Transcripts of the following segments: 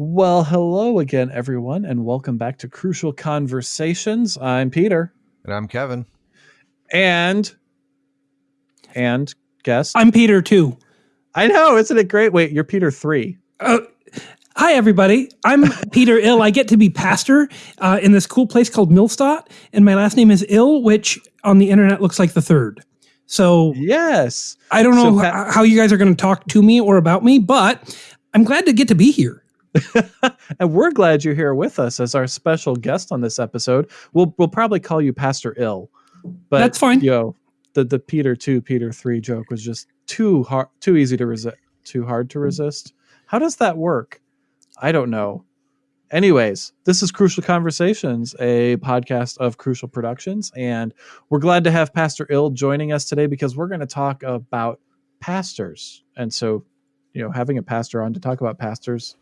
Well, hello again, everyone, and welcome back to Crucial Conversations. I'm Peter. And I'm Kevin. And, and guest. I'm Peter too. I know, isn't it great? Wait, you're Peter three. Uh, hi, everybody. I'm Peter Ill. I get to be pastor uh, in this cool place called Millstadt, and my last name is Ill, which on the internet looks like the third. So, yes. I don't know so, how, how you guys are going to talk to me or about me, but I'm glad to get to be here. and we're glad you're here with us as our special guest on this episode. We'll we'll probably call you Pastor Ill, but that's fine. Know, the the Peter two, Peter three joke was just too hard, too easy to resist, too hard to resist. How does that work? I don't know. Anyways, this is Crucial Conversations, a podcast of Crucial Productions, and we're glad to have Pastor Ill joining us today because we're going to talk about pastors. And so, you know, having a pastor on to talk about pastors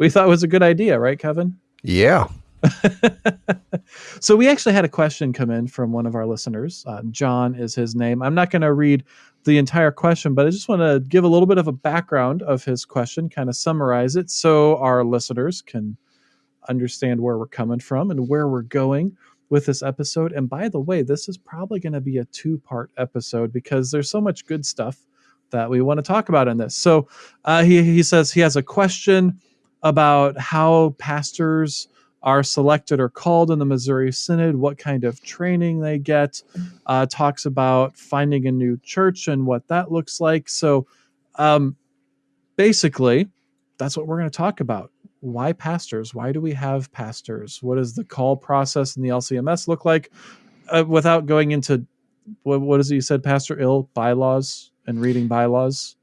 we thought was a good idea, right, Kevin? Yeah. so we actually had a question come in from one of our listeners. Uh, John is his name. I'm not going to read the entire question, but I just want to give a little bit of a background of his question, kind of summarize it so our listeners can understand where we're coming from and where we're going with this episode. And by the way, this is probably going to be a two part episode because there's so much good stuff that we want to talk about in this. So uh, he, he says he has a question about how pastors are selected or called in the Missouri Synod, what kind of training they get, uh, talks about finding a new church and what that looks like. So, um, basically, that's what we're going to talk about. Why pastors? Why do we have pastors? What does the call process in the LCMS look like? Uh, without going into what, what is it you said, Pastor Ill, bylaws and reading bylaws?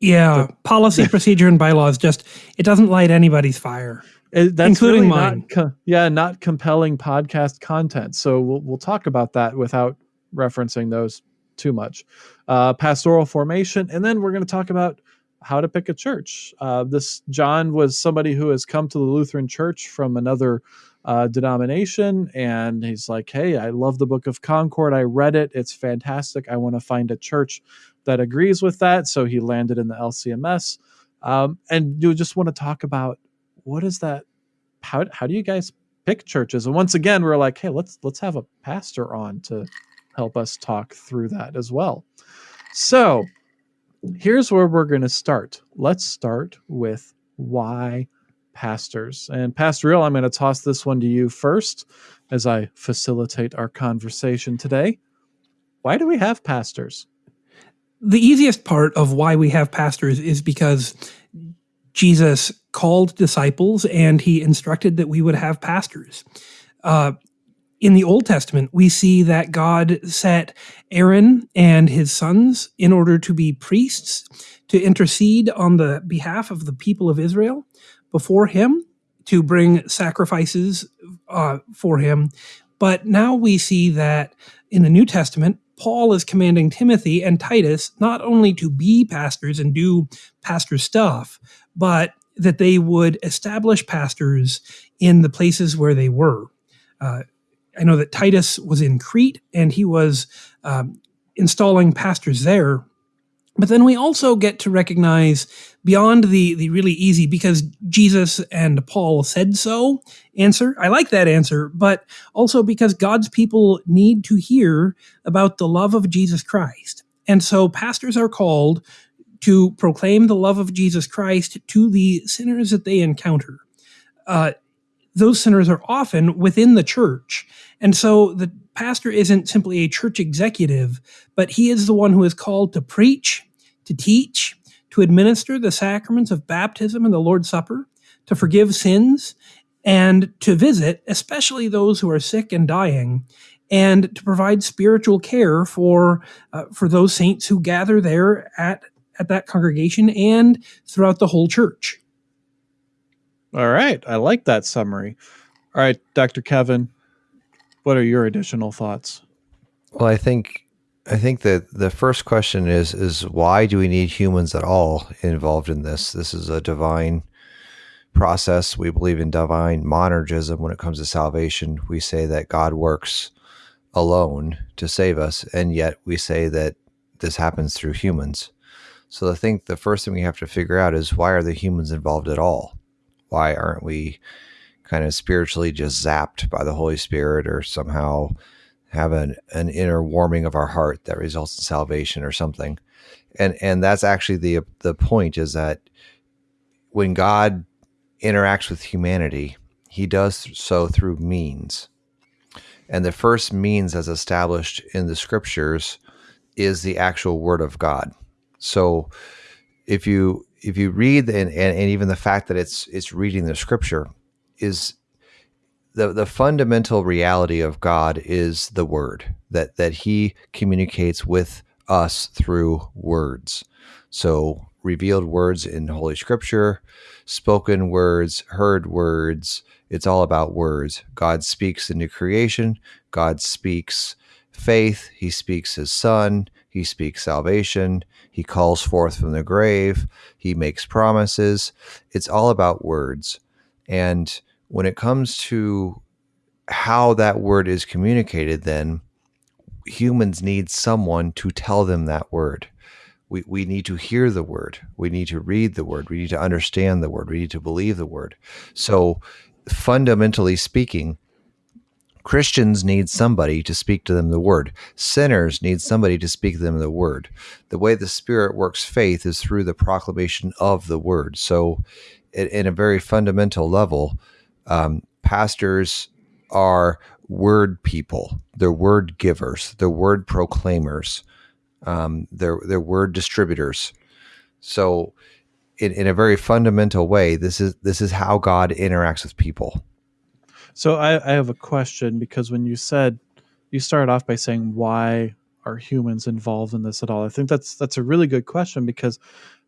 Yeah, policy, procedure, and bylaws just it doesn't light anybody's fire, it, that's including really mine. Not co- yeah, not compelling podcast content. So we'll we'll talk about that without referencing those too much. Uh, pastoral formation, and then we're going to talk about how to pick a church. Uh, this John was somebody who has come to the Lutheran Church from another uh, denomination, and he's like, "Hey, I love the Book of Concord. I read it. It's fantastic. I want to find a church that agrees with that. So he landed in the LCMS. Um, and you just want to talk about what is that? How, how do you guys pick churches? And once again, we're like, hey, let's let's have a pastor on to help us talk through that as well. So here's where we're going to start. Let's start with why pastors. And Pastor Ill, I'm going to toss this one to you first as I facilitate our conversation today. Why do we have pastors? The easiest part of why we have pastors is because Jesus called disciples and he instructed that we would have pastors. Uh, in the Old Testament, we see that God set Aaron and his sons in order to be priests to intercede on the behalf of the people of Israel before him to bring sacrifices uh, for him. But now we see that in the New Testament, Paul is commanding Timothy and Titus not only to be pastors and do pastor stuff, but that they would establish pastors in the places where they were. Uh, I know that Titus was in Crete and he was um, installing pastors there but then we also get to recognize beyond the, the really easy, because Jesus and Paul said so answer. I like that answer, but also because God's people need to hear about the love of Jesus Christ. And so pastors are called to proclaim the love of Jesus Christ to the sinners that they encounter. Uh, those sinners are often within the church. And so the pastor isn't simply a church executive, but he is the one who is called to preach, to teach, to administer the sacraments of baptism and the Lord's Supper, to forgive sins, and to visit, especially those who are sick and dying, and to provide spiritual care for uh, for those saints who gather there at at that congregation and throughout the whole church. All right, I like that summary. All right, Dr. Kevin, what are your additional thoughts? Well, I think I think that the first question is is why do we need humans at all involved in this? This is a divine process. We believe in divine monergism when it comes to salvation. We say that God works alone to save us, and yet we say that this happens through humans. So I think the first thing we have to figure out is why are the humans involved at all? Why aren't we kind of spiritually just zapped by the Holy Spirit or somehow have an, an inner warming of our heart that results in salvation or something? And and that's actually the the point is that when God interacts with humanity, he does so through means. And the first means as established in the scriptures is the actual word of God. So if you if you read and, and, and even the fact that it's it's reading the scripture is the the fundamental reality of God is the word that that he communicates with us through words. So revealed words in holy scripture, spoken words, heard words, it's all about words. God speaks into creation, God speaks faith, he speaks his son, he speaks salvation. He calls forth from the grave. He makes promises. It's all about words. And when it comes to how that word is communicated, then humans need someone to tell them that word. We, we need to hear the word. We need to read the word. We need to understand the word. We need to believe the word. So, fundamentally speaking, Christians need somebody to speak to them the word. Sinners need somebody to speak to them the word. The way the Spirit works faith is through the proclamation of the word. So, in, a very fundamental level, um, pastors are word people. They're word givers. They're word proclaimers. Um, they're they're word distributors. So, in, in a very fundamental way, this is this is how God interacts with people. So I, I have a question because when you said you started off by saying why are humans involved in this at all? I think that's that's a really good question because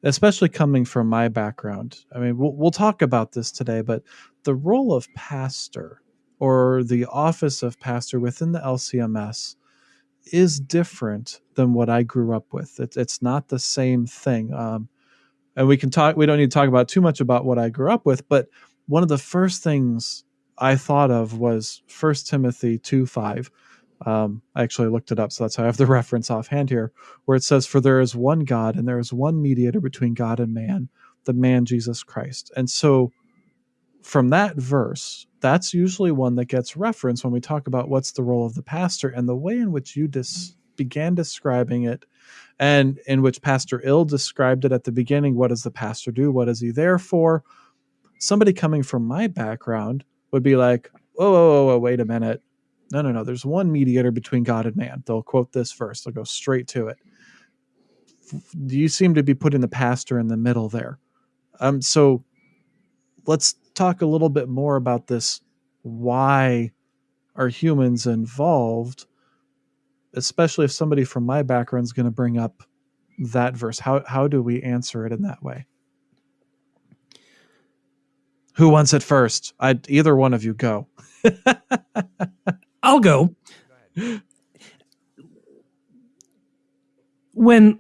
especially coming from my background. I mean, we'll, we'll talk about this today, but the role of pastor or the office of pastor within the LCMS is different than what I grew up with. It's it's not the same thing. Um, and we can talk. We don't need to talk about too much about what I grew up with, but one of the first things I thought of was First Timothy 2 5. Um, I actually looked it up, so that's how I have the reference offhand here, where it says, For there is one God, and there is one mediator between God and man, the man Jesus Christ. And so from that verse, that's usually one that gets referenced when we talk about what's the role of the pastor and the way in which you dis- began describing it and in which Pastor Ill described it at the beginning. What does the pastor do? What is he there for? Somebody coming from my background would be like, whoa, whoa, whoa, whoa, wait a minute. No, no, no. There's one mediator between God and man. They'll quote this first. They'll go straight to it. You seem to be putting the pastor in the middle there. Um, so let's talk a little bit more about this. Why are humans involved? Especially if somebody from my background is going to bring up that verse. How how do we answer it in that way? Who wants it first? I either one of you go. I'll go. When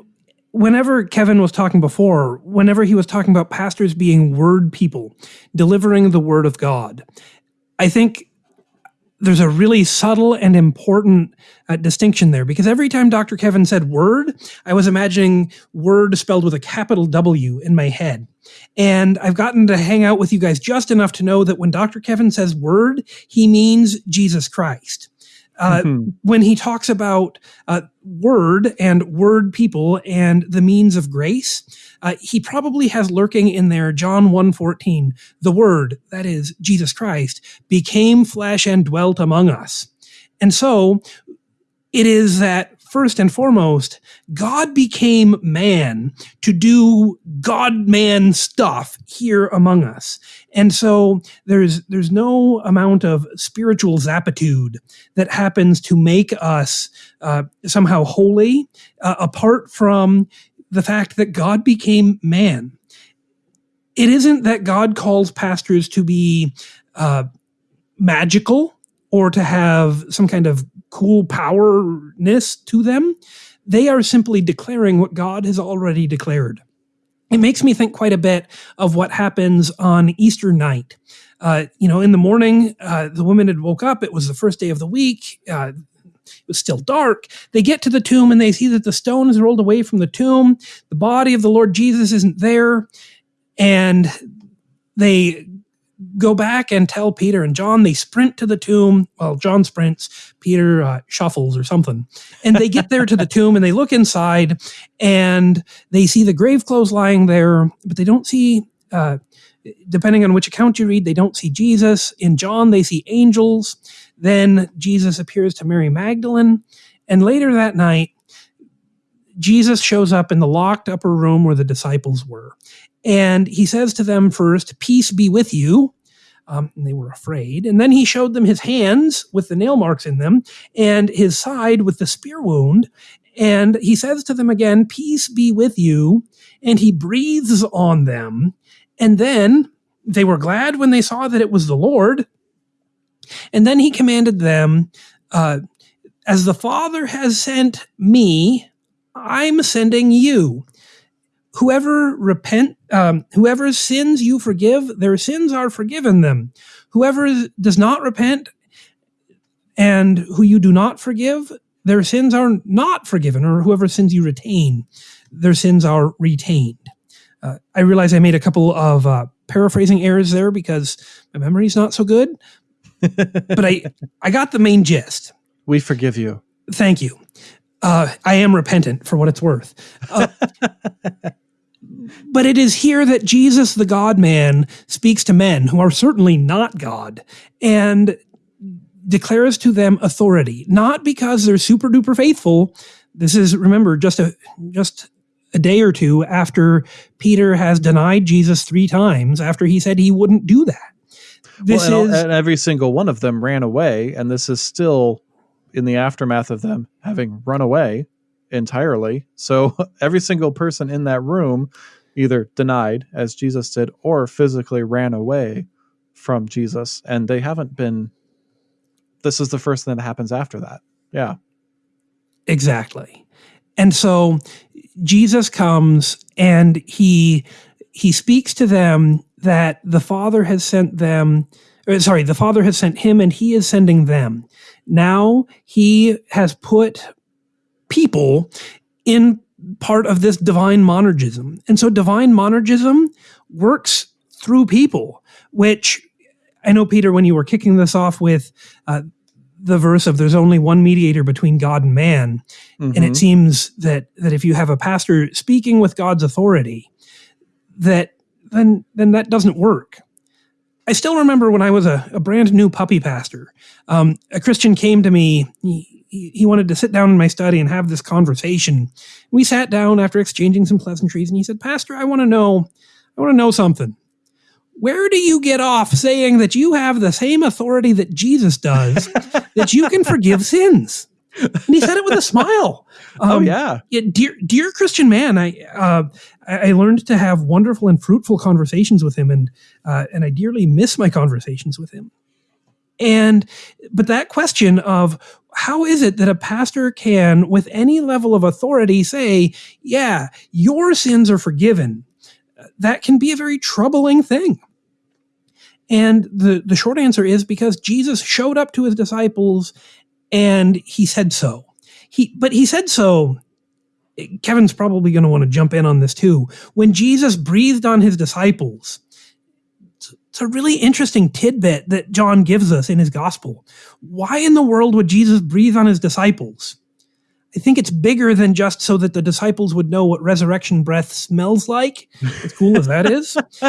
whenever Kevin was talking before, whenever he was talking about pastors being word people, delivering the word of God, I think there's a really subtle and important uh, distinction there because every time Dr. Kevin said word, I was imagining word spelled with a capital W in my head. And I've gotten to hang out with you guys just enough to know that when Dr. Kevin says word, he means Jesus Christ. Uh, mm-hmm. When he talks about uh, word and word people and the means of grace, uh, he probably has lurking in there John 1:14, the word, that is Jesus Christ, became flesh and dwelt among us. And so it is that first and foremost, God became man to do God man stuff here among us. And so there's there's no amount of spiritual zapitude that happens to make us uh, somehow holy uh, apart from the fact that God became man. It isn't that God calls pastors to be uh, magical or to have some kind of cool powerness to them. They are simply declaring what God has already declared. It makes me think quite a bit of what happens on Easter night. Uh, you know, in the morning, uh, the women had woke up. It was the first day of the week. Uh, it was still dark. They get to the tomb and they see that the stone is rolled away from the tomb. The body of the Lord Jesus isn't there. And they go back and tell Peter and John. They sprint to the tomb. Well, John sprints, Peter uh, shuffles or something. And they get there to the tomb and they look inside and they see the grave clothes lying there, but they don't see, uh, depending on which account you read, they don't see Jesus. In John, they see angels. Then Jesus appears to Mary Magdalene. And later that night, Jesus shows up in the locked upper room where the disciples were. And he says to them first, Peace be with you. Um, and they were afraid. And then he showed them his hands with the nail marks in them and his side with the spear wound. And he says to them again, Peace be with you. And he breathes on them. And then they were glad when they saw that it was the Lord. And then he commanded them, uh, As the Father has sent me, I'm sending you whoever repent um, whoever sins you forgive their sins are forgiven them. Whoever does not repent and who you do not forgive their sins are not forgiven or whoever sins you retain their sins are retained. Uh, i realize i made a couple of uh, paraphrasing errors there because my memory's not so good but i i got the main gist. We forgive you. Thank you. Uh, I am repentant for what it's worth. But it is here that Jesus, the God man, speaks to men who are certainly not God and declares to them authority, not because they're super duper faithful. This is, remember, just a, just a day or two after Peter has denied Jesus three times after he said he wouldn't do that. This well, and, is, and every single one of them ran away, and this is still in the aftermath of them having run away entirely. So every single person in that room either denied, as Jesus did, or physically ran away from Jesus. And they haven't been, this is the first thing that happens after that. Yeah. Exactly. And so Jesus comes and he he speaks to them that the Father has sent them or, sorry, the Father has sent him and he is sending them. Now he has put people in part of this divine monergism. And so divine monergism works through people, which I know, Peter, when you were kicking this off with uh, the verse of there's only one mediator between God and man, mm-hmm. and it mm-hmm. seems that that if you have a pastor speaking with God's authority, that then then that doesn't work. I still remember when I was a, a brand new puppy pastor, um, a Christian came to me. He, he wanted to sit down in my study and have this conversation. We sat down after exchanging some pleasantries, and he said, "Pastor, I want to know, I want to know something. Where do you get off saying that you have the same authority that Jesus does, that you can forgive sins?" And he said it with a smile. Oh, um, oh yeah. yeah. dear, dear Christian man, I, uh, I learned to have wonderful and fruitful conversations with him, and uh, and I dearly miss my conversations with him. And but that question of how is it that a pastor can, with any level of authority, say, "Yeah, your sins are forgiven," that can be a very troubling thing. And the the short answer is because Jesus showed up to his disciples and he said so. He but he said so Kevin's probably going to want to jump in on this too. When Jesus breathed on his disciples, it's a really interesting tidbit that John gives us in his gospel. Why in the world would Jesus breathe on his disciples? I think it's bigger than just so that the disciples would know what resurrection breath smells like. As cool as that is,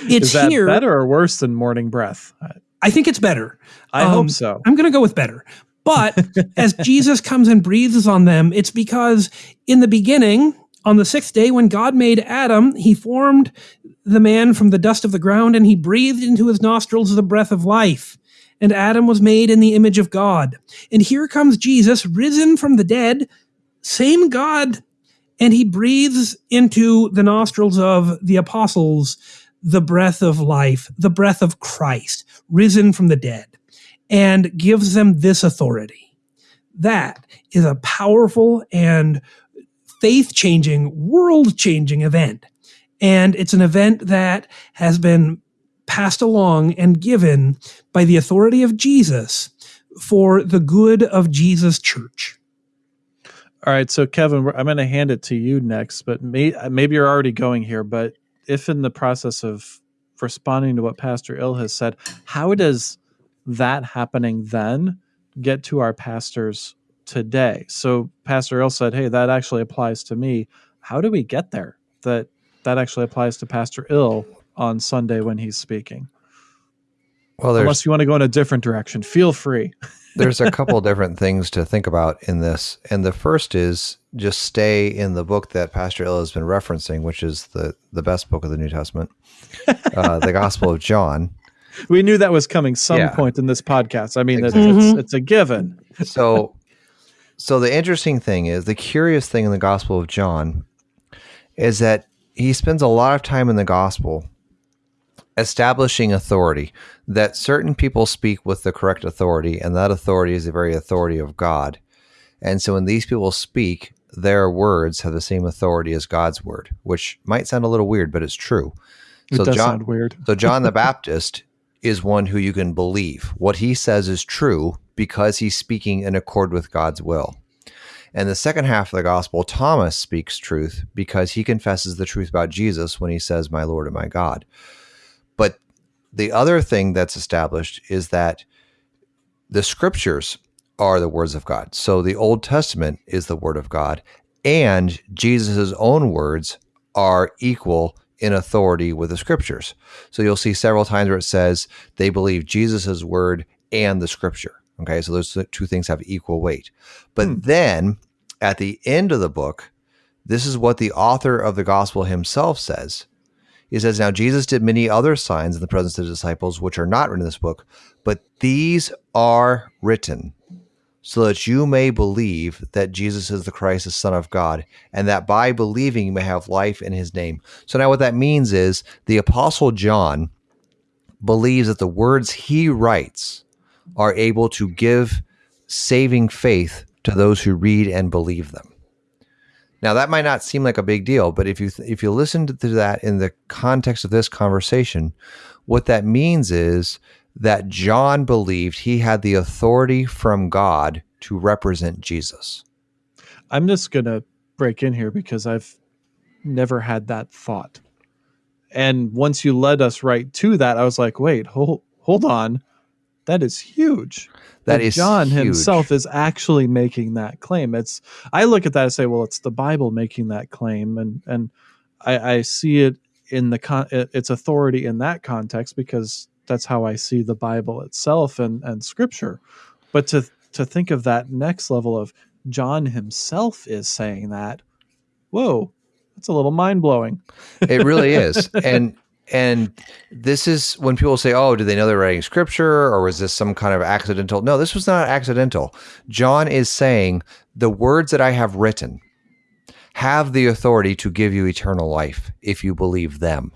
it's is that here. Better or worse than morning breath? I think it's better. I um, hope so. I'm going to go with better. But as Jesus comes and breathes on them, it's because in the beginning, on the sixth day, when God made Adam, he formed the man from the dust of the ground and he breathed into his nostrils the breath of life. And Adam was made in the image of God. And here comes Jesus, risen from the dead, same God, and he breathes into the nostrils of the apostles the breath of life, the breath of Christ, risen from the dead and gives them this authority. That is a powerful and faith changing, world changing event. And it's an event that has been passed along and given by the authority of Jesus for the good of Jesus' church. All right, so Kevin, I'm going to hand it to you next, but may, maybe you're already going here. But if in the process of responding to what Pastor Ill has said, how does that happening then get to our pastors today? So Pastor Ill said, "Hey, that actually applies to me." How do we get there? That that actually applies to Pastor Ill on Sunday when he's speaking. Well, unless you want to go in a different direction, feel free. there's a couple different things to think about in this, and the first is just stay in the book that Pastor Ill has been referencing, which is the the best book of the New Testament, uh, the Gospel of John. We knew that was coming some yeah. point in this podcast. I mean, exactly. it's, it's, it's a given. so, so the interesting thing is the curious thing in the Gospel of John is that he spends a lot of time in the Gospel establishing authority that certain people speak with the correct authority and that authority is the very authority of god. And so when these people speak their words have the same authority as god's word which might sound a little weird but it's true. It so does john, sound weird. so john the baptist is one who you can believe. What he says is true because he's speaking in accord with god's will and the second half of the gospel, Thomas speaks truth because he confesses the truth about Jesus when he says, My Lord and my God. But the other thing that's established is that the scriptures are the words of God. So the Old Testament is the word of God, and Jesus' own words are equal in authority with the scriptures. So you'll see several times where it says they believe Jesus' word and the scripture. Okay, so those two things have equal weight. But hmm. then at the end of the book, this is what the author of the gospel himself says he says, Now Jesus did many other signs in the presence of the disciples, which are not written in this book, but these are written so that you may believe that Jesus is the Christ, the Son of God, and that by believing you may have life in his name. So now what that means is the Apostle John believes that the words he writes are able to give saving faith to those who read and believe them. Now that might not seem like a big deal, but if you if you listen to that in the context of this conversation, what that means is that John believed he had the authority from God to represent Jesus. I'm just going to break in here because I've never had that thought. And once you led us right to that, I was like, wait, hold hold on. That is huge. That is John huge. himself is actually making that claim. It's I look at that and say, well, it's the Bible making that claim, and and I, I see it in the con- its authority in that context because that's how I see the Bible itself and and Scripture. But to to think of that next level of John himself is saying that, whoa, that's a little mind blowing. it really is, and and this is when people say, "Oh, do they know they're writing scripture, or was this some kind of accidental?" No, this was not accidental. John is saying the words that I have written have the authority to give you eternal life if you believe them.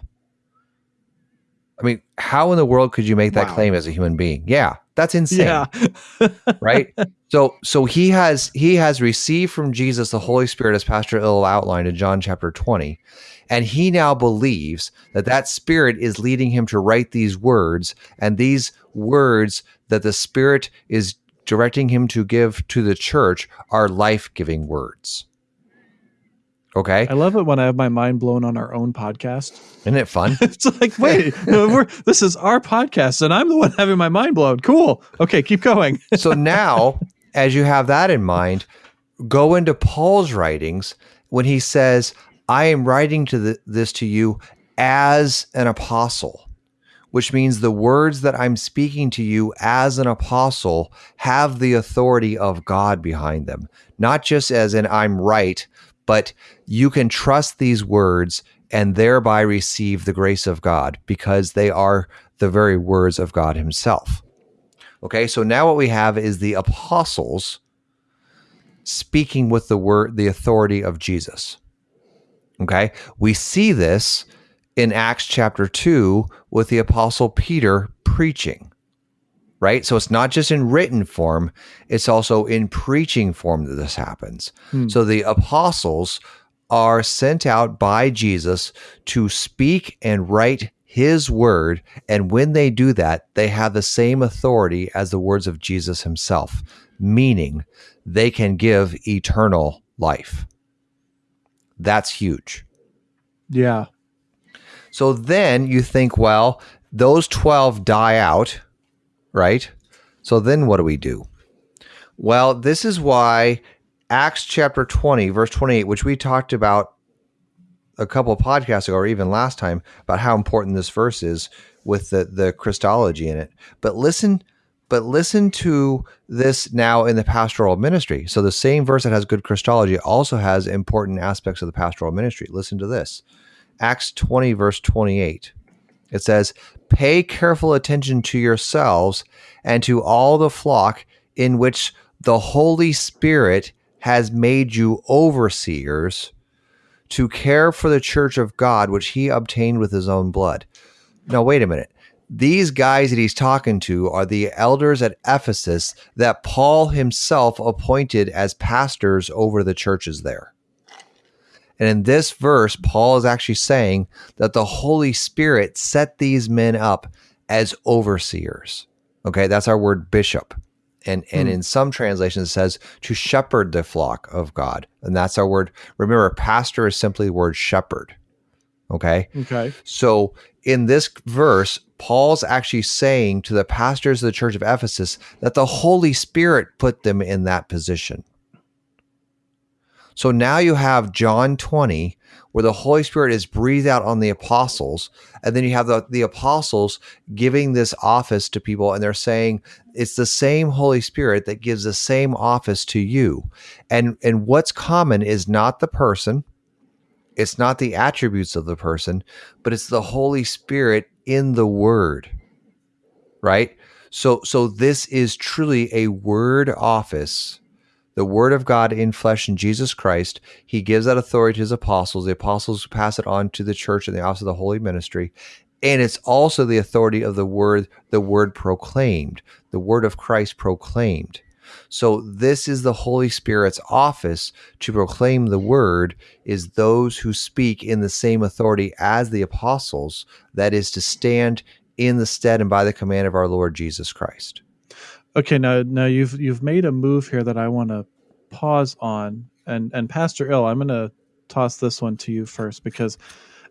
I mean, how in the world could you make that wow. claim as a human being? Yeah, that's insane. Yeah. right? So so he has he has received from Jesus the Holy Spirit as Pastor Ill outlined in John chapter 20 and he now believes that that spirit is leading him to write these words, and these words that the spirit is directing him to give to the church are life giving words. Okay. I love it when I have my mind blown on our own podcast. Isn't it fun? it's like, wait, this is our podcast and I'm the one having my mind blown. Cool. Okay, keep going. so now, as you have that in mind, go into Paul's writings when he says, I am writing to the, this to you as an apostle, which means the words that I'm speaking to you as an apostle have the authority of God behind them. Not just as in I'm right, but you can trust these words and thereby receive the grace of God because they are the very words of God Himself. Okay, so now what we have is the apostles speaking with the word, the authority of Jesus. Okay. We see this in Acts chapter 2 with the apostle Peter preaching, right? So it's not just in written form, it's also in preaching form that this happens. Hmm. So the apostles are sent out by Jesus to speak and write his word. And when they do that, they have the same authority as the words of Jesus himself, meaning they can give eternal life. That's huge. Yeah. So then you think, well, those 12 die out, right? So then what do we do? Well, this is why Acts chapter 20, verse 28, which we talked about a couple of podcasts ago, or even last time, about how important this verse is with the, the Christology in it. But listen, but listen to this now in the pastoral ministry. So the same verse that has good Christology also has important aspects of the pastoral ministry. Listen to this. Acts 20, verse 28. It says, Pay careful attention to yourselves and to all the flock in which the Holy Spirit has made you overseers to care for the church of God, which he obtained with his own blood. Now, wait a minute. These guys that he's talking to are the elders at Ephesus that Paul himself appointed as pastors over the churches there. And in this verse, Paul is actually saying that the Holy Spirit set these men up as overseers. Okay, that's our word bishop. And and hmm. in some translations it says to shepherd the flock of God. And that's our word. Remember, pastor is simply the word shepherd. Okay. Okay. So in this verse, Paul's actually saying to the pastors of the church of Ephesus that the Holy Spirit put them in that position. So now you have John 20, where the Holy Spirit is breathed out on the apostles. And then you have the, the apostles giving this office to people, and they're saying it's the same Holy Spirit that gives the same office to you. And, and what's common is not the person, it's not the attributes of the person, but it's the Holy Spirit in the Word. Right? So so this is truly a word office the word of God in flesh in Jesus Christ. He gives that authority to his apostles. The apostles pass it on to the church and the office of the holy ministry. And it's also the authority of the word, the word proclaimed, the word of Christ proclaimed. So this is the Holy Spirit's office to proclaim the word is those who speak in the same authority as the apostles, that is to stand in the stead and by the command of our Lord Jesus Christ. Okay, now now you've you've made a move here that I want to pause on, and and Pastor Ill, I'm going to toss this one to you first because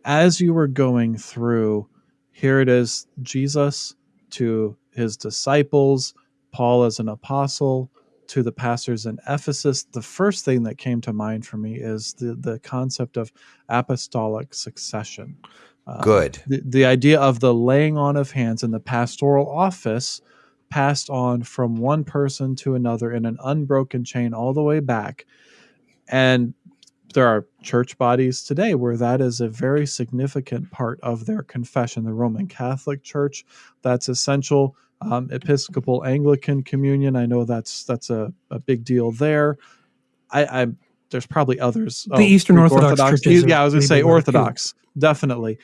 as you were going through, here it is, Jesus to his disciples, Paul as an apostle, to the pastors in Ephesus, the first thing that came to mind for me is the, the concept of apostolic succession. Uh, Good. The, the idea of the laying on of hands and the pastoral office passed on from one person to another in an unbroken chain all the way back. And there are church bodies today where that is a very significant part of their confession. The Roman Catholic Church, that's essential. Um, Episcopal Anglican Communion, I know that's that's a, a big deal there. I, I there's probably others. The oh, Eastern Orthodox, Orthodox Yeah, I was going to say Orthodox, definitely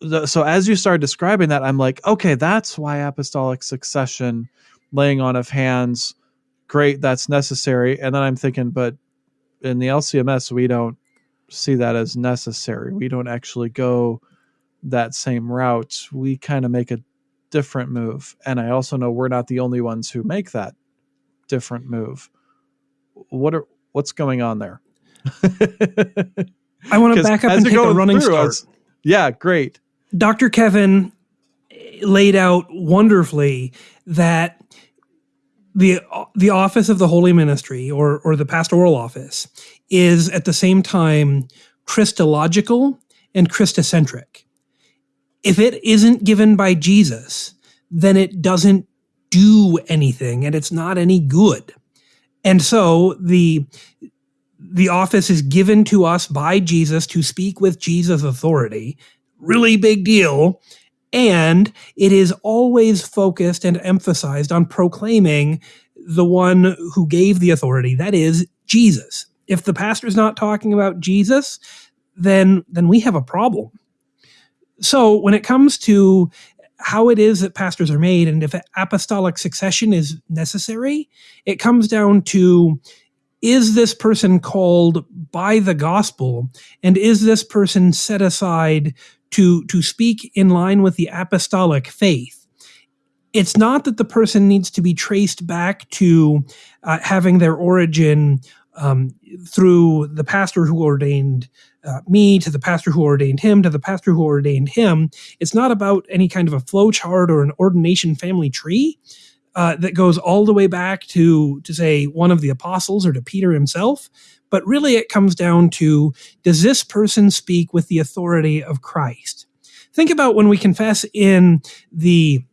the, so as you start describing that, I'm like, okay, that's why apostolic succession, laying on of hands, great, that's necessary. And then I'm thinking, but in the LCMS, we don't see that as necessary. We don't actually go that same route. We kind of make a different move. And I also know we're not the only ones who make that different move. What are what's going on there? I want to back up and take a running start. yeah, great. Dr. Kevin laid out wonderfully that the the office of the holy ministry or or the pastoral office is at the same time Christological and Christocentric. If it isn't given by Jesus, then it doesn't do anything and it's not any good. And so the the office is given to us by Jesus to speak with Jesus' authority really big deal. And it is always focused and emphasized on proclaiming the one who gave the authority, that is Jesus. If the pastor's not talking about Jesus, then then we have a problem. So when it comes to how it is that pastors are made and if apostolic succession is necessary, it comes down to is this person called by the gospel and is this person set aside to to speak in line with the apostolic faith it's not that the person needs to be traced back to uh, having their origin um, through the pastor who ordained uh, me to the pastor who ordained him to the pastor who ordained him. It's not about any kind of a flow chart or an ordination family tree. Uh, that goes all the way back to to say one of the apostles or to Peter himself, but really it comes down to does this person speak with the authority of Christ? Think about when we confess in the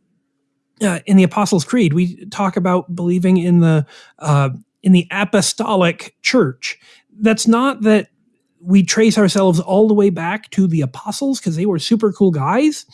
uh, in the Apostles' Creed, we talk about believing in the uh, in the apostolic church. That's not that we trace ourselves all the way back to the apostles because they were super cool guys.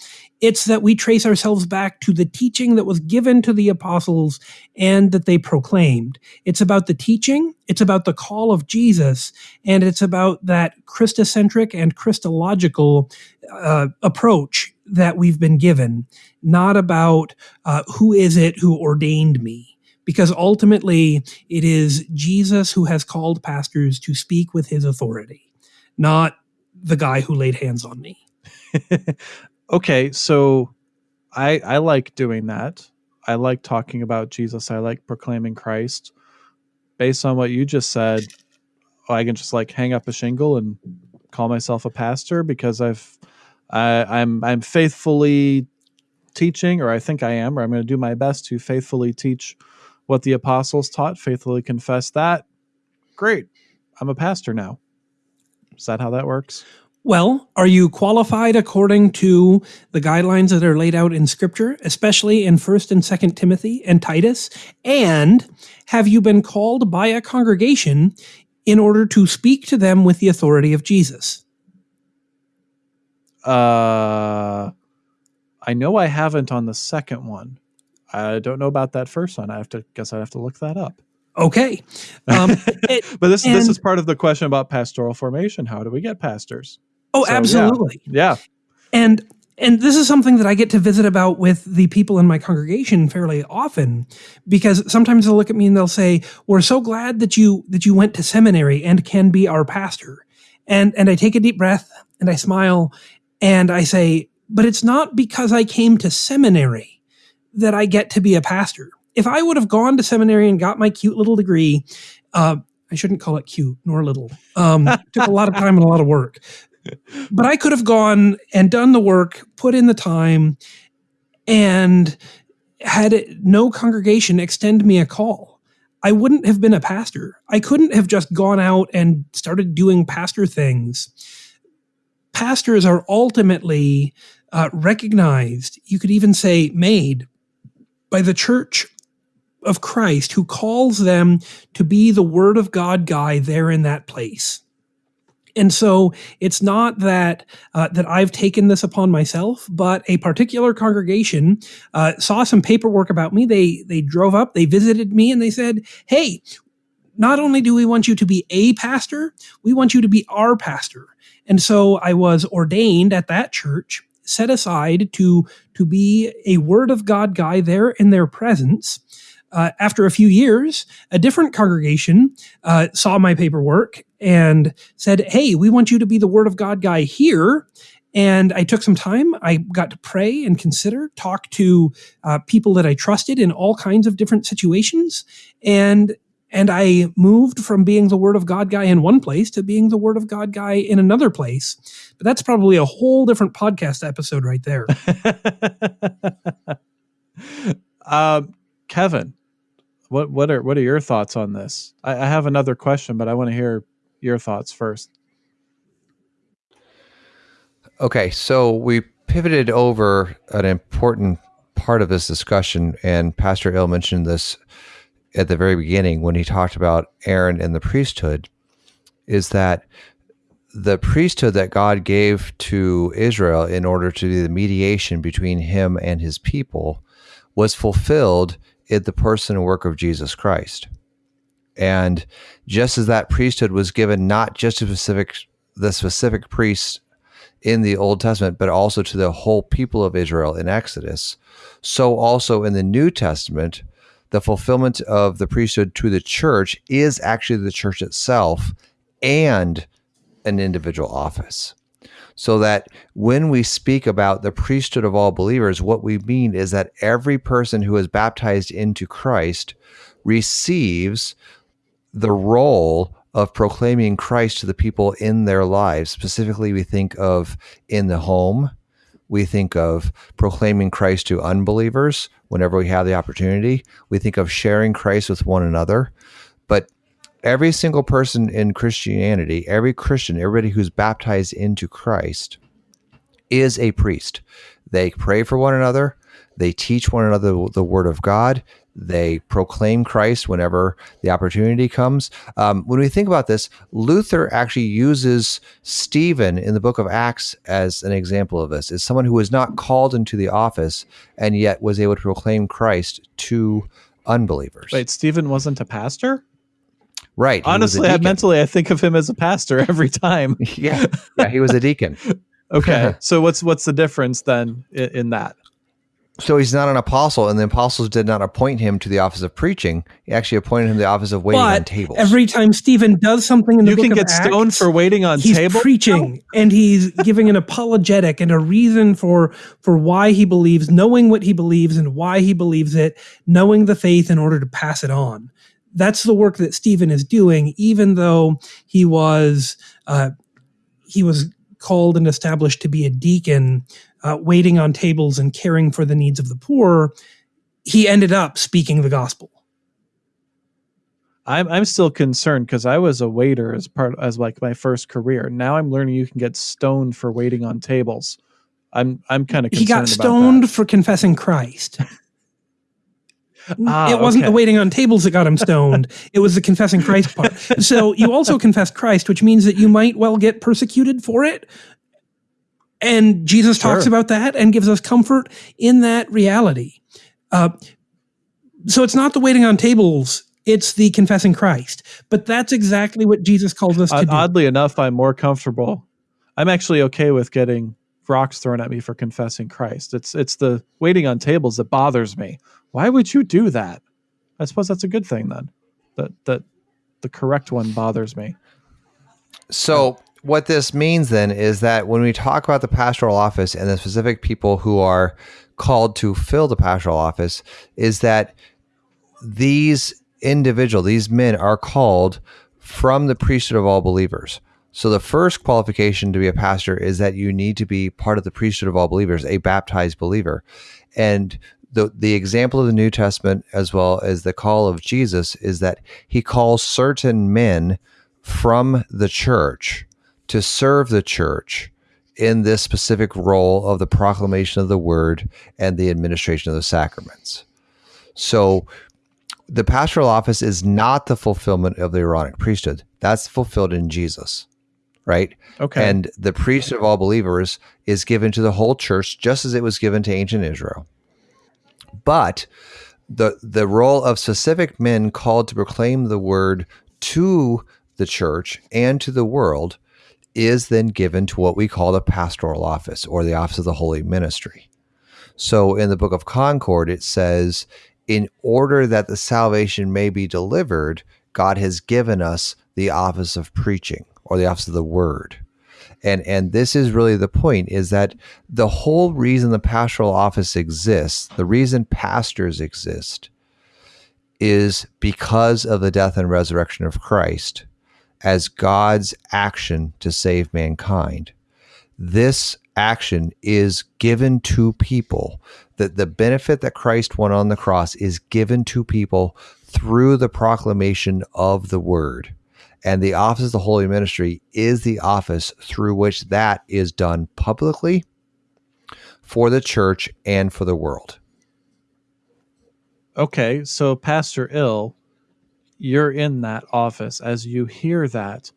It's that we trace ourselves back to the teaching that was given to the apostles and that they proclaimed. It's about the teaching, it's about the call of Jesus, and it's about that Christocentric and Christological uh, approach that we've been given, not about uh, who is it who ordained me because ultimately it is Jesus who has called pastors to speak with his authority not the guy who laid hands on me. okay, so I I like doing that. I like talking about Jesus. I like proclaiming Christ. Based on what you just said, I can just like hang up a shingle and call myself a pastor because I've I, I'm I'm faithfully teaching, or I think I am, or I'm going to do my best to faithfully teach what the apostles taught, faithfully confess that. Great, I'm a pastor now. Is that how that works? Well, are you qualified according to the guidelines that are laid out in scripture, especially in 1st and 2nd Timothy and Titus? And have you been called by a congregation in order to speak to them with the authority of Jesus? Uh I know I haven't on the second one. I don't know about that first one. I have to guess I have to look that up. Okay, um, it, but this this is part of the question about pastoral formation. How do we get pastors? Oh, so, absolutely. Yeah. yeah. And and this is something that I get to visit about with the people in my congregation fairly often because sometimes they'll look at me and they'll say, "We're so glad that you that you went to seminary and can be our pastor." And and I take a deep breath and I smile and I say, "But it's not because I came to seminary that I get to be a pastor if I would have gone to seminary and got my cute little degree, uh, I shouldn't call it cute nor little. Um, took a lot of time and a lot of work, but I could have gone and done the work, put in the time, and had no congregation extend me a call. I wouldn't have been a pastor. I couldn't have just gone out and started doing pastor things. Pastors are ultimately uh, recognized, you could even say made, by the church of Christ who calls them to be the Word of God guy there in that place. And so it's not that uh, that I've taken this upon myself, but a particular congregation uh, saw some paperwork about me. They they drove up, they visited me, and they said, "Hey, not only do we want you to be a pastor, we want you to be our pastor." And so I was ordained at that church, set aside to to be a Word of God guy there in their presence uh, after a few years, a different congregation uh, saw my paperwork and said, Hey, we want you to be the Word of God guy here. And I took some time. I got to pray and consider, talk to uh, people that I trusted in all kinds of different situations. And and I moved from being the Word of God guy in one place to being the Word of God guy in another place. But that's probably a whole different podcast episode right there. uh, Kevin, what what are what are your thoughts on this? I, I have another question, but I want to hear your thoughts first. Okay, so we pivoted over an important part of this discussion, and Pastor Ill mentioned this at the very beginning when he talked about Aaron and the priesthood, is that the priesthood that God gave to Israel in order to do the mediation between him and his people was fulfilled the person and work of Jesus Christ. And just as that priesthood was given not just to specific the specific priests in the Old Testament, but also to the whole people of Israel in Exodus, so also in the New Testament, the fulfillment of the priesthood to the church is actually the church itself and an individual office so that when we speak about the priesthood of all believers, what we mean is that every person who is baptized into Christ receives the role of proclaiming Christ to the people in their lives. Specifically, we think of in the home, we think of proclaiming Christ to unbelievers whenever we have the opportunity. We think of sharing Christ with one another. But every single person in Christianity, every Christian, everybody who's baptized into Christ is a priest. They pray for one another, they teach one another the word of God, they proclaim Christ whenever the opportunity comes. Um, when we think about this, Luther actually uses Stephen in the book of Acts as an example of this, as someone who was not called into the office and yet was able to proclaim Christ to unbelievers. Wait, Stephen wasn't a pastor? Right. Honestly, I, mentally, I think of him as a pastor every time. yeah, yeah, he was a deacon. okay, so what's what's the difference then in, in that? So he's not an apostle, and the apostles did not appoint him to the office of preaching. He actually appointed him to the office of waiting but on tables. Every time Stephen does something in the you book can get Acts, stoned for waiting on he's table. preaching and he's giving an apologetic and a reason for for why he believes, knowing what he believes and why he believes it, knowing the faith in order to pass it on. That's the work that Stephen is doing, even though he was uh, he was called and established to be a deacon uh, waiting on tables and caring for the needs of the poor, he ended up speaking the gospel. I'm I'm still concerned because I was a waiter as part as like my first career. Now I'm learning you can get stoned for waiting on tables. I'm I'm kind of he got stoned for confessing Christ. ah, it wasn't okay. the waiting on tables that got him stoned. it was the confessing Christ part. So you also confess Christ, which means that you might well get persecuted for it. And Jesus sure. talks about that and gives us comfort in that reality. Uh, so it's not the waiting on tables, it's the confessing Christ. But that's exactly what Jesus calls us to do. Oddly enough, I'm more comfortable. I'm actually okay with getting rocks thrown at me for confessing Christ. It's it's the waiting on tables that bothers me. Why would you do that? I suppose that's a good thing then. That that the correct one bothers me. So what this means then is that when we talk about the pastoral office and the specific people who are called to fill the pastoral office, is that these individual, these men are called from the priesthood of all believers. So the first qualification to be a pastor is that you need to be part of the priesthood of all believers, a baptized believer. And the the example of the New Testament as well as the call of Jesus is that he calls certain men from the church to serve the church in this specific role of the proclamation of the word and the administration of the sacraments. So the pastoral office is not the fulfillment of the Aaronic priesthood. That's fulfilled in Jesus, right? Okay. And the priesthood of all believers is given to the whole church just as it was given to ancient Israel. But the the role of specific men called to proclaim the word to the church and to the world is then given to what we call the pastoral office or the office of the holy ministry. So in the book of Concord, it says, in order that the salvation may be delivered, God has given us the office of preaching or the office of the word. And, and this is really the point is that the whole reason the pastoral office exists, the reason pastors exist, is because of the death and resurrection of Christ as God's action to save mankind. This action is given to people. That the benefit that Christ won on the cross is given to people through the proclamation of the word. And the office of the Holy Ministry is the office through which that is done publicly for the church and for the world. Okay, so Pastor Ill you're in that office as you hear that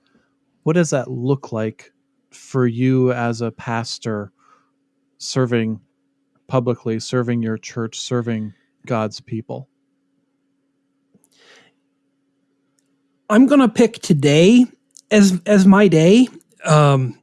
what does that look like for you as a pastor serving publicly serving your church serving god's people i'm going to pick today as as my day um,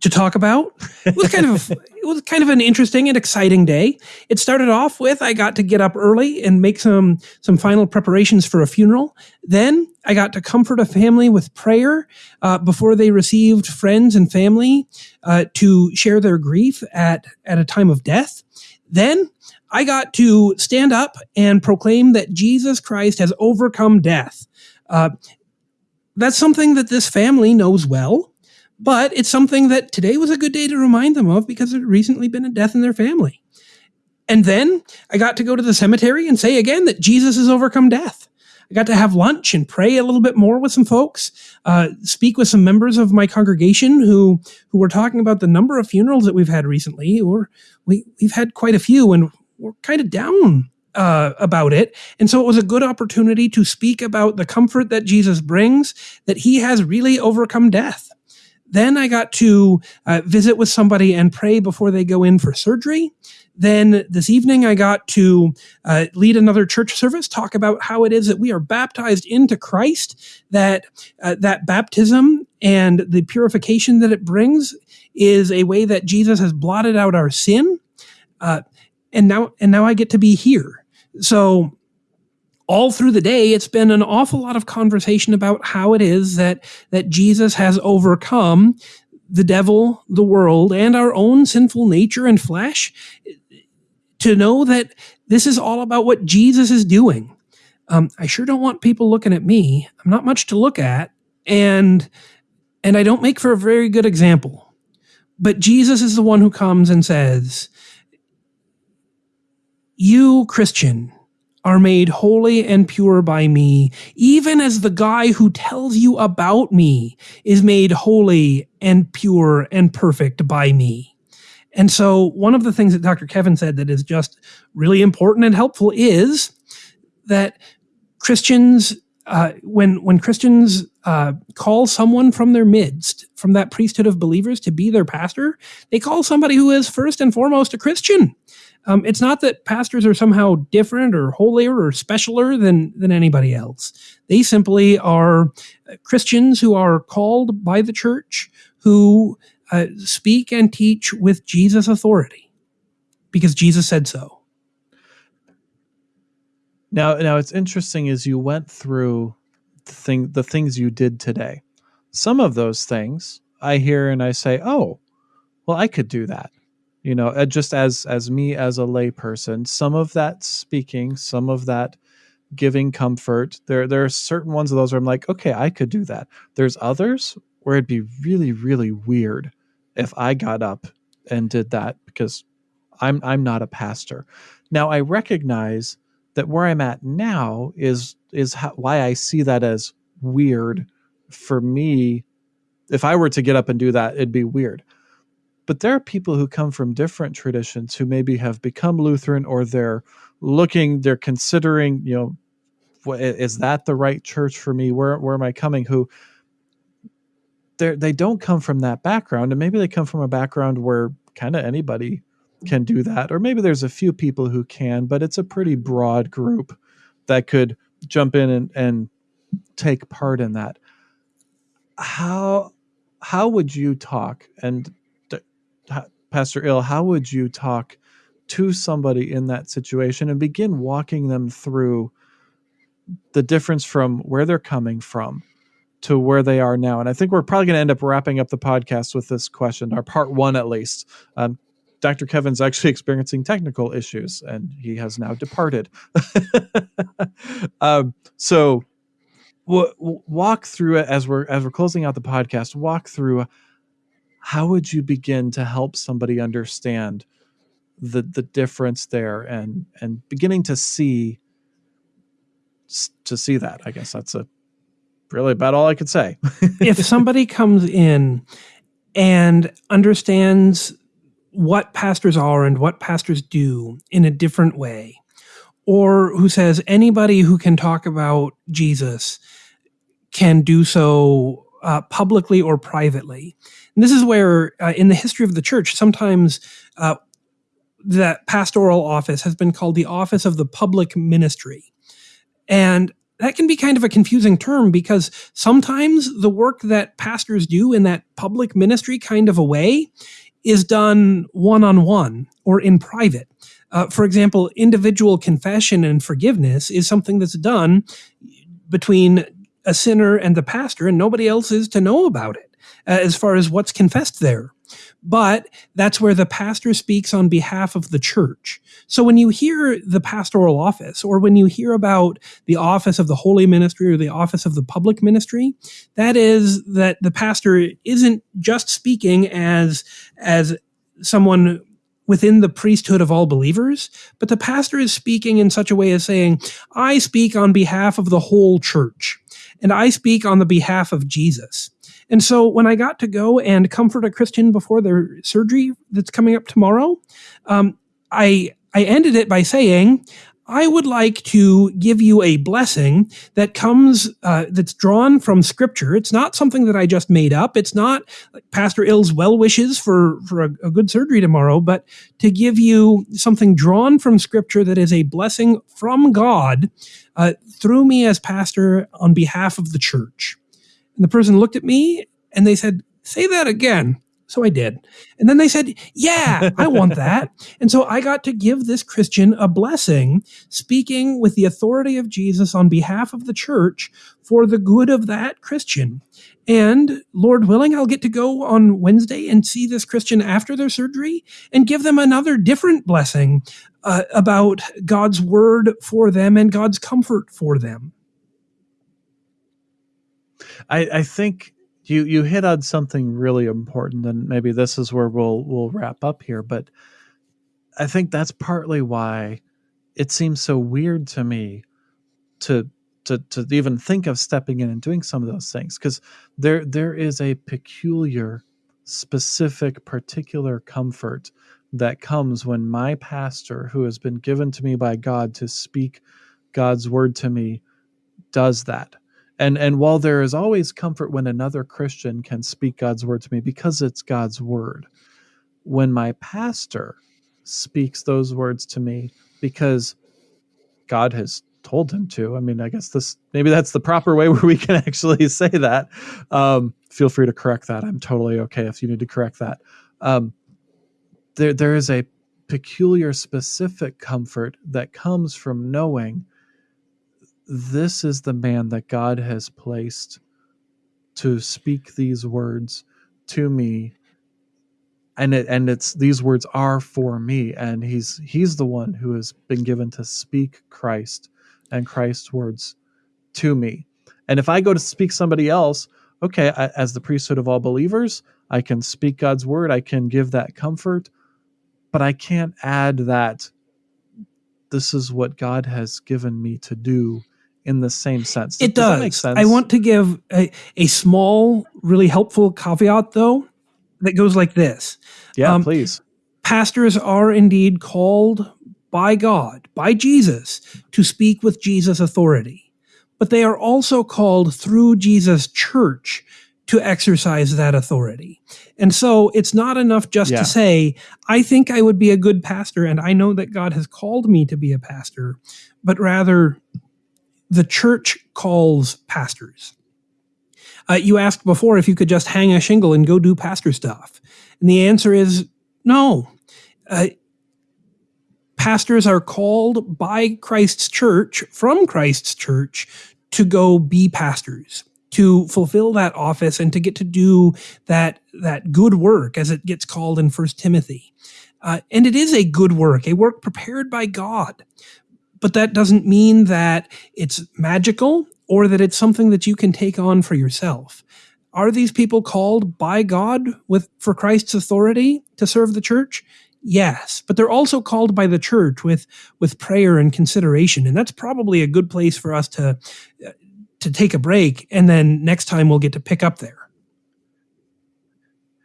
to talk about. It was kind of it was kind of an interesting and exciting day. It started off with I got to get up early and make some some final preparations for a funeral. Then I got to comfort a family with prayer uh, before they received friends and family uh, to share their grief at at a time of death. Then I got to stand up and proclaim that Jesus Christ has overcome death. Uh, that's something that this family knows well, but it's something that today was a good day to remind them of because there had recently been a death in their family. And then I got to go to the cemetery and say again that Jesus has overcome death. I got to have lunch and pray a little bit more with some folks, uh, speak with some members of my congregation who who were talking about the number of funerals that we've had recently, or we we've had quite a few, and we're kind of down uh, about it. And so it was a good opportunity to speak about the comfort that Jesus brings, that he has really overcome death. Then I got to uh, visit with somebody and pray before they go in for surgery. Then this evening, I got to uh, lead another church service, talk about how it is that we are baptized into Christ, that uh, that baptism and the purification that it brings is a way that Jesus has blotted out our sin. Uh, and now, and now I get to be here. So all through the day, it's been an awful lot of conversation about how it is that that Jesus has overcome the devil, the world, and our own sinful nature and flesh to know that this is all about what Jesus is doing. Um, I sure don't want people looking at me. I'm not much to look at, and and I don't make for a very good example. But Jesus is the one who comes and says, "You Christian." Are made holy and pure by me, even as the guy who tells you about me is made holy and pure and perfect by me. And so, one of the things that Dr. Kevin said that is just really important and helpful is that Christians, uh, when when Christians uh, call someone from their midst, from that priesthood of believers, to be their pastor, they call somebody who is first and foremost a Christian. Um, it's not that pastors are somehow different or holier or specialer than than anybody else. They simply are Christians who are called by the church who uh, speak and teach with Jesus' authority because Jesus said so. Now, now it's interesting as you went through the thing, the things you did today. Some of those things I hear and I say, "Oh, well, I could do that." You know, uh, just as as me as a layperson, some of that speaking, some of that giving comfort. There, there are certain ones of those where I'm like, okay, I could do that. There's others where it'd be really, really weird if I got up and did that because I'm I'm not a pastor. Now I recognize that where I'm at now is is how, why I see that as weird for me. If I were to get up and do that, it'd be weird. But there are people who come from different traditions who maybe have become Lutheran or they're looking, they're considering, you know, is that the right church for me? Where where am I coming? Who they they don't come from that background and maybe they come from a background where kind of anybody can do that or maybe there's a few people who can but it's a pretty broad group that could jump in and, and take part in that how how would you talk and pastor ill how would you talk to somebody in that situation and begin walking them through the difference from where they're coming from to where they are now. And I think we're probably going to end up wrapping up the podcast with this question, our part one at least. Um, Dr. Kevin's actually experiencing technical issues and he has now departed. um, so w- walk through it as we're as we're closing out the podcast. Walk through how would you begin to help somebody understand the the difference there and and beginning to see to see that. I guess that's a really about all I could say. if somebody comes in and understands what pastors are and what pastors do in a different way, or who says anybody who can talk about Jesus can do so uh, publicly or privately. And this is where, uh, in the history of the church, sometimes uh, that pastoral office has been called the office of the public ministry. And that can be kind of a confusing term because sometimes the work that pastors do in that public ministry kind of a way is done one on one or in private. Uh, for example, individual confession and forgiveness is something that's done between a sinner and the pastor, and nobody else is to know about it. Uh, as far as what's confessed there. But that's where the pastor speaks on behalf of the church. So when you hear the pastoral office, or when you hear about the office of the holy ministry or the office of the public ministry, that is that the pastor isn't just speaking as, as someone within the priesthood of all believers, but the pastor is speaking in such a way as saying, I speak on behalf of the whole church, and I speak on the behalf of Jesus. And so when I got to go and comfort a Christian before their surgery that's coming up tomorrow, um, I I ended it by saying, I would like to give you a blessing that comes, uh, that's drawn from scripture. It's not something that I just made up. It's not like Pastor Ill's well wishes for, for a, a good surgery tomorrow, but to give you something drawn from scripture that is a blessing from God uh, through me as pastor on behalf of the church. And the person looked at me and they said, Say that again. So I did. And then they said, Yeah, I want that. and so I got to give this Christian a blessing, speaking with the authority of Jesus on behalf of the church for the good of that Christian. And Lord willing, I'll get to go on Wednesday and see this Christian after their surgery and give them another different blessing uh, about God's word for them and God's comfort for them. I, I think you you hit on something really important, and maybe this is where we'll we'll wrap up here. But I think that's partly why it seems so weird to me to to to even think of stepping in and doing some of those things because there there is a peculiar, specific, particular comfort that comes when my pastor, who has been given to me by God to speak God's word to me, does that and and while there is always comfort when another christian can speak god's word to me because it's god's word when my pastor speaks those words to me because god has told him to i mean i guess this maybe that's the proper way where we can actually say that um, feel free to correct that. I'm totally okay if you need to correct that. Um, there there is a peculiar specific comfort that comes from knowing this is the man that God has placed to speak these words to me. And it and it's these words are for me. And he's he's the one who has been given to speak Christ and Christ's words to me. And if I go to speak somebody else okay I, as the priesthood of all believers I can speak God's word I can give that comfort but I can't add that this is what God has given me to do in the same sense. It does. does. make sense? I want to give a, a small, really helpful caveat, though, that goes like this. Yeah, um, please. Pastors are indeed called by God, by Jesus, to speak with Jesus' authority. But they are also called through Jesus' church to exercise that authority. And so it's not enough just yeah. to say, I think I would be a good pastor and I know that God has called me to be a pastor, but rather the church calls pastors. Uh, you asked before if you could just hang a shingle and go do pastor stuff. And the answer is no. Uh, pastors are called by Christ's church, from Christ's church, to go be pastors, to fulfill that office and to get to do that, that good work as it gets called in First Timothy. Uh, and it is a good work, a work prepared by God but that doesn't mean that it's magical or that it's something that you can take on for yourself. Are these people called by God with for Christ's authority to serve the church? Yes, but they're also called by the church with with prayer and consideration, and that's probably a good place for us to uh, to take a break, and then next time we'll get to pick up there.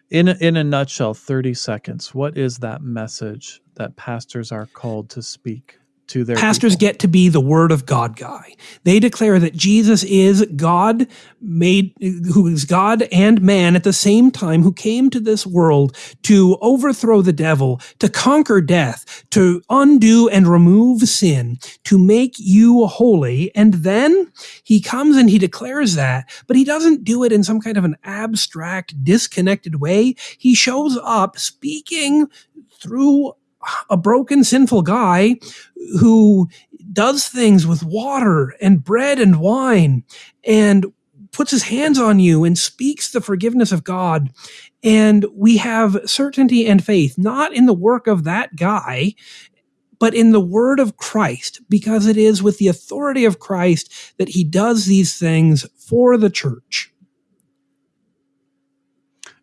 In a, in a nutshell, thirty seconds. What is that message that pastors are called to speak? To their pastors people. get to be the word of God guy. They declare that Jesus is God made who is God and man at the same time who came to this world to overthrow the devil, to conquer death, to undo and remove sin, to make you holy. And then he comes and he declares that, but he doesn't do it in some kind of an abstract, disconnected way. He shows up speaking through a broken, sinful guy who does things with water and bread and wine. And puts his hands on you and speaks the forgiveness of God. And we have certainty and faith, not in the work of that guy, but in the word of Christ, because it is with the authority of Christ that he does these things for the church.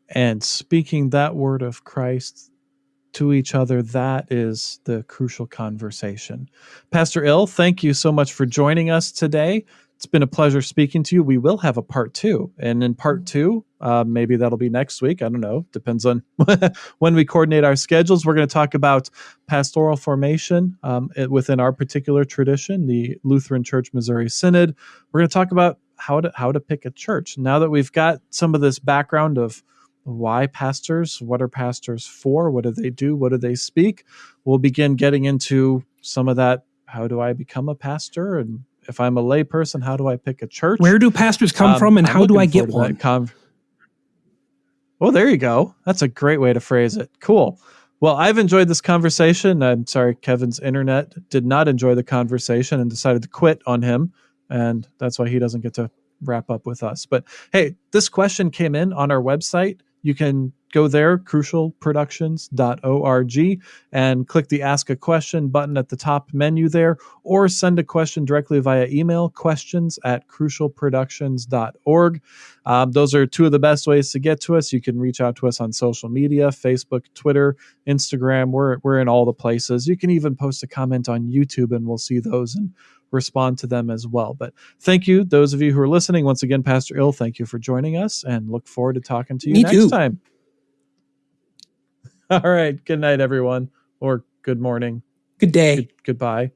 And speaking that word of Christ to each other, that is the crucial conversation. Pastor Ill, thank you so much for joining us today. It's been a pleasure speaking to you. We will have a part two. And in part two, uh, maybe that'll be next week. I don't know. Depends on when we coordinate our schedules. We're going to talk about pastoral formation um, within our particular tradition, the Lutheran Church Missouri Synod. We're going to talk about how to how to pick a church. Now that we've got some of this background of why pastors, what are pastors for, what do they do, what do they speak, we'll begin getting into some of that. How do I become a pastor and if I'm a layperson, how do I pick a church? Where do pastors come um, from, and I'm how do I get one? Con- well, there you go. That's a great way to phrase it. Cool. Well, I've enjoyed this conversation. I'm sorry, Kevin's internet did not enjoy the conversation and decided to quit on him, and that's why he doesn't get to wrap up with us. But hey, this question came in on our website. You can go there, crucialproductions.org, and click the Ask a Question button at the top menu there, or send a question directly via email, questions at crucialproductions.org. Um, those are two of the best ways to get to us. You can reach out to us on social media Facebook, Twitter, Instagram. We're, we're in all the places. You can even post a comment on YouTube, and we'll see those and respond to them as well. But thank you, those of you who are listening. Once again, Pastor Ill, thank you for joining us and look forward to talking to you Me next too. time. All right. Good night, everyone, or good morning. Good day. Good, goodbye.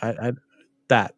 I, I, that.